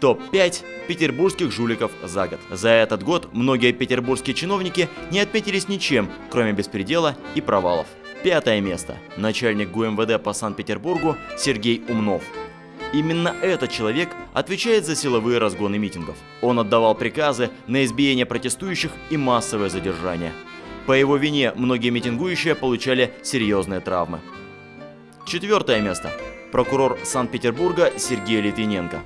Топ-5 петербургских жуликов за год. За этот год многие петербургские чиновники не отметились ничем, кроме беспредела и провалов. Пятое место. Начальник ГУМВД по Санкт-Петербургу Сергей Умнов. Именно этот человек отвечает за силовые разгоны митингов. Он отдавал приказы на избиение протестующих и массовое задержание. По его вине многие митингующие получали серьезные травмы. Четвертое место. Прокурор Санкт-Петербурга Сергей Литвиненко.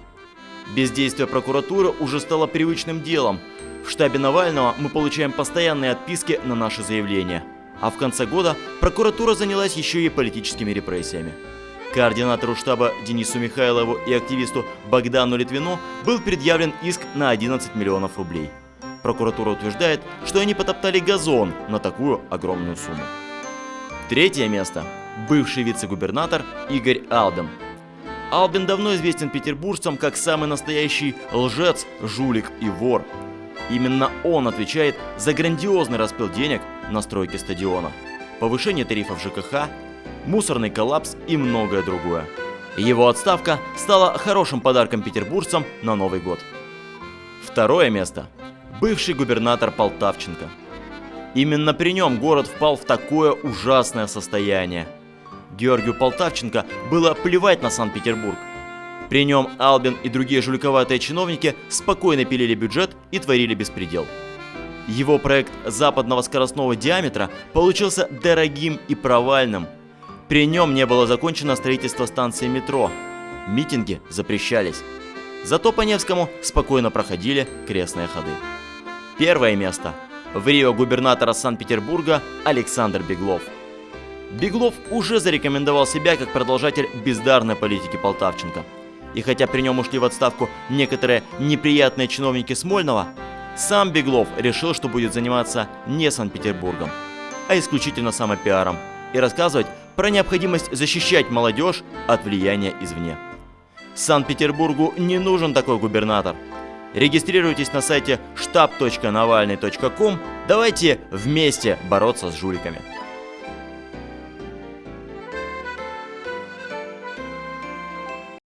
Бездействие прокуратуры уже стало привычным делом. В штабе Навального мы получаем постоянные отписки на наши заявления. А в конце года прокуратура занялась еще и политическими репрессиями. Координатору штаба Денису Михайлову и активисту Богдану Литвину был предъявлен иск на 11 миллионов рублей. Прокуратура утверждает, что они потоптали газон на такую огромную сумму. Третье место. Бывший вице-губернатор Игорь Албин. Албин давно известен петербуржцам как самый настоящий лжец, жулик и вор. Именно он отвечает за грандиозный распил денег на стройке стадиона, повышение тарифов ЖКХ, мусорный коллапс и многое другое. Его отставка стала хорошим подарком петербуржцам на Новый год. Второе место. Бывший губернатор Полтавченко. Именно при нем город впал в такое ужасное состояние. Георгию Полтавченко было плевать на Санкт-Петербург. При нем Албин и другие жуликоватые чиновники спокойно пилили бюджет и творили беспредел. Его проект западного скоростного диаметра получился дорогим и провальным. При нем не было закончено строительство станции метро. Митинги запрещались. Зато по Невскому спокойно проходили крестные ходы. Первое место. В Рио губернатора Санкт-Петербурга Александр Беглов. Беглов уже зарекомендовал себя как продолжатель бездарной политики Полтавченко. И хотя при нем ушли в отставку некоторые неприятные чиновники Смольного, сам Беглов решил, что будет заниматься не Санкт-Петербургом, а исключительно самопиаром и рассказывать про необходимость защищать молодежь от влияния извне. Санкт-Петербургу не нужен такой губернатор. Регистрируйтесь на сайте штаб.навальный.ком. Давайте вместе бороться с жуликами.